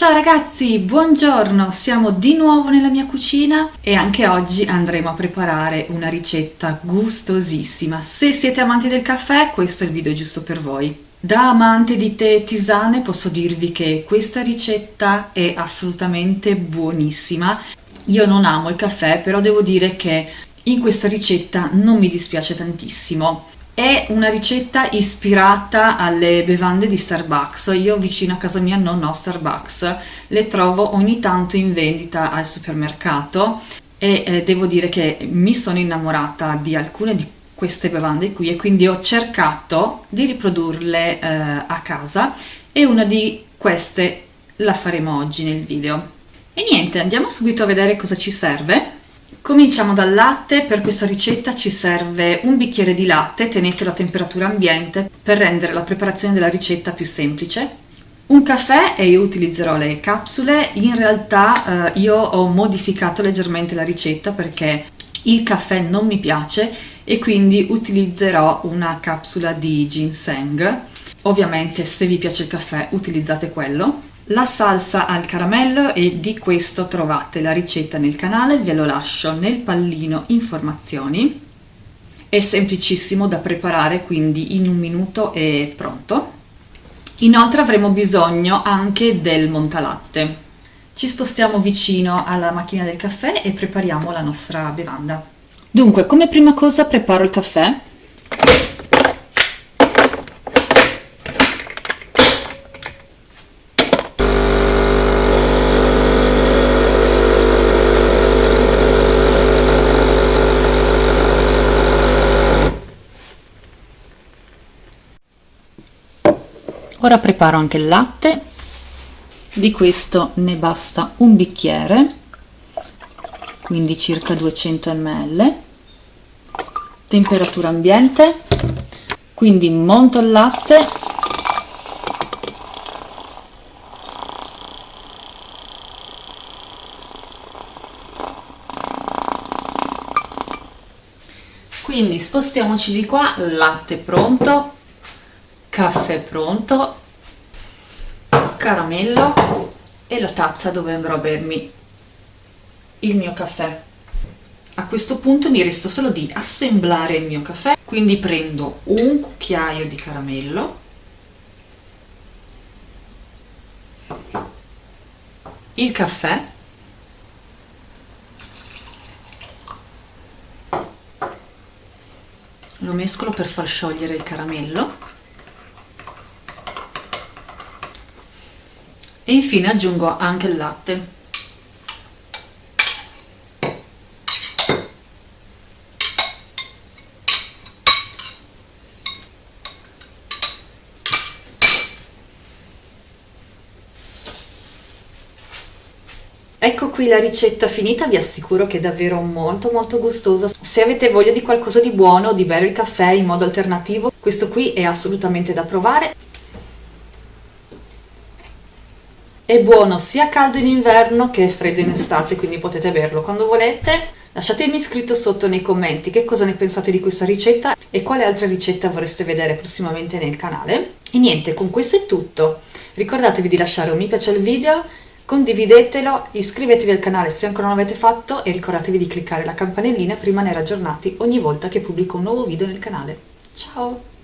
Ciao ragazzi, buongiorno! Siamo di nuovo nella mia cucina e anche oggi andremo a preparare una ricetta gustosissima. Se siete amanti del caffè, questo è il video giusto per voi. Da amante di tè e tisane posso dirvi che questa ricetta è assolutamente buonissima. Io non amo il caffè, però devo dire che in questa ricetta non mi dispiace tantissimo. È una ricetta ispirata alle bevande di Starbucks. Io vicino a casa mia non ho Starbucks, le trovo ogni tanto in vendita al supermercato e eh, devo dire che mi sono innamorata di alcune di queste bevande qui e quindi ho cercato di riprodurle eh, a casa e una di queste la faremo oggi nel video. E niente, andiamo subito a vedere cosa ci serve. Cominciamo dal latte, per questa ricetta ci serve un bicchiere di latte, tenetelo a temperatura ambiente per rendere la preparazione della ricetta più semplice. Un caffè e io utilizzerò le capsule, in realtà eh, io ho modificato leggermente la ricetta perché il caffè non mi piace e quindi utilizzerò una capsula di ginseng. Ovviamente se vi piace il caffè utilizzate quello la salsa al caramello e di questo trovate la ricetta nel canale, ve lo lascio nel pallino informazioni. È semplicissimo da preparare, quindi in un minuto è pronto. Inoltre avremo bisogno anche del montalatte. Ci spostiamo vicino alla macchina del caffè e prepariamo la nostra bevanda. Dunque, come prima cosa preparo il caffè ora preparo anche il latte. Di questo ne basta un bicchiere quindi circa 200 ml. Temperatura ambiente. Quindi monto il latte. Quindi spostiamoci di qua latte pronto caffè pronto, caramello e la tazza dove andrò a bermi. Il mio caffè. A questo punto mi resta solo di assemblare il mio caffè, quindi prendo un cucchiaio di caramello, il caffè, lo mescolo per far sciogliere il caramello e infine aggiungo anche il latte Ecco qui la ricetta finita, vi assicuro che è davvero molto molto gustosa. Se avete voglia di qualcosa di buono, di bere il caffè in modo alternativo, questo qui è assolutamente da provare. È buono sia caldo in inverno che freddo in estate, quindi potete berlo quando volete. Lasciatemi scritto sotto nei commenti che cosa ne pensate di questa ricetta e quale altra ricetta vorreste vedere prossimamente nel canale. E niente, con questo è tutto. Ricordatevi di lasciare un mi piace al video, condividetelo, iscrivetevi al canale se ancora non l'avete fatto e ricordatevi di cliccare la campanellina per rimanere aggiornati ogni volta che pubblico un nuovo video nel canale. Ciao!